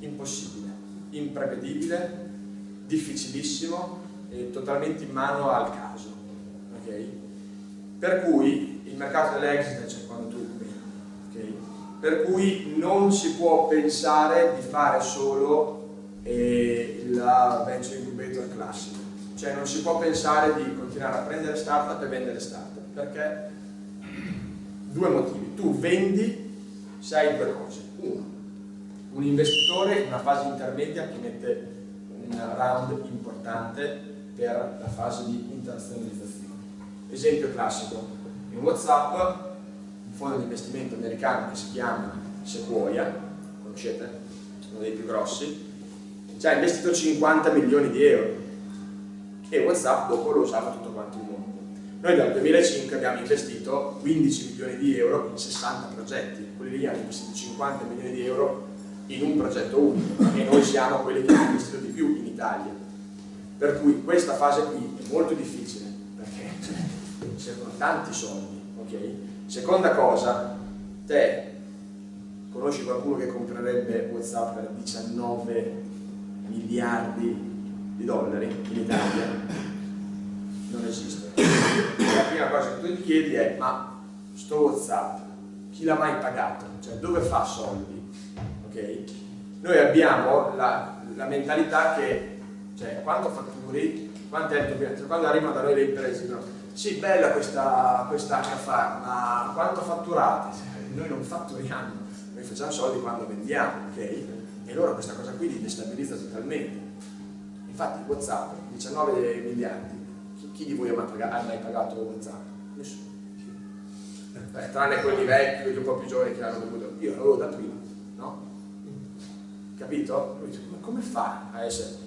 impossibile, imprevedibile, difficilissimo e totalmente in mano al caso. Okay? Per cui il mercato dell'exit c'è quando tu okay? per cui non si può pensare di fare solo eh, la venture incubator classica cioè non si può pensare di continuare a prendere startup e vendere startup perché due motivi tu vendi se hai due cose uno un investitore in una fase intermedia che mette un round importante per la fase di internazionalizzazione esempio classico in Whatsapp un fondo di investimento americano che si chiama Sequoia, conoscete? Uno dei più grossi, ci ha investito 50 milioni di euro e Whatsapp dopo lo usava tutto quanto il mondo. Noi dal 2005 abbiamo investito 15 milioni di euro in 60 progetti, quelli lì hanno investito 50 milioni di euro in un progetto unico e noi siamo quelli che hanno investito di più in Italia. Per cui questa fase qui è molto difficile perché servono tanti soldi, ok? Seconda cosa, te conosci qualcuno che comprerebbe Whatsapp per 19 miliardi di dollari in Italia? Non esiste. La prima cosa che tu ti chiedi è ma sto Whatsapp chi l'ha mai pagato? Cioè dove fa soldi? Ok? Noi abbiamo la, la mentalità che cioè quanto fatturi, quanto, è, quando arrivano da noi le imprese, no? sì, bella questa, questa HFAR, ma quanto fatturate? Noi non fatturiamo, noi facciamo soldi quando vendiamo, ok? E loro questa cosa qui li destabilizza totalmente. Infatti Whatsapp, 19 miliardi, chi, di voi ha mai, pagato, mai pagato Whatsapp? Nessuno. Beh, tranne quelli vecchi, quelli un po' più giovani che l'hanno dovuto. Io l'avevo da prima, no? Capito? Ma come fa a essere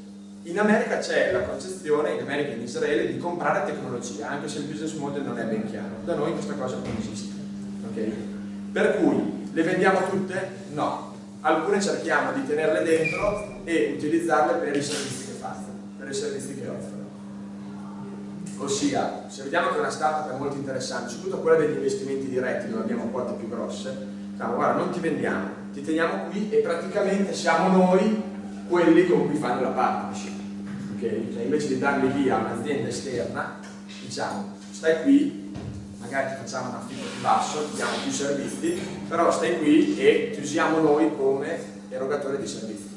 in America c'è la concezione, in America e in Israele, di comprare tecnologia, anche se il business model non è ben chiaro. Da noi questa cosa non esiste. Okay? Per cui, le vendiamo tutte? No. Alcune cerchiamo di tenerle dentro e utilizzarle per i servizi che fanno, per i servizi che offrono. Ossia, se vediamo che una startup è molto interessante, soprattutto quella degli investimenti diretti, dove abbiamo quote più grosse, diciamo, guarda, non ti vendiamo, ti teniamo qui e praticamente siamo noi quelli con cui fanno la partnership okay? cioè invece di darli via a un'azienda esterna, diciamo stai qui, magari ti facciamo un affitto più basso, ti diamo più servizi, però stai qui e ti usiamo noi come erogatore di servizi.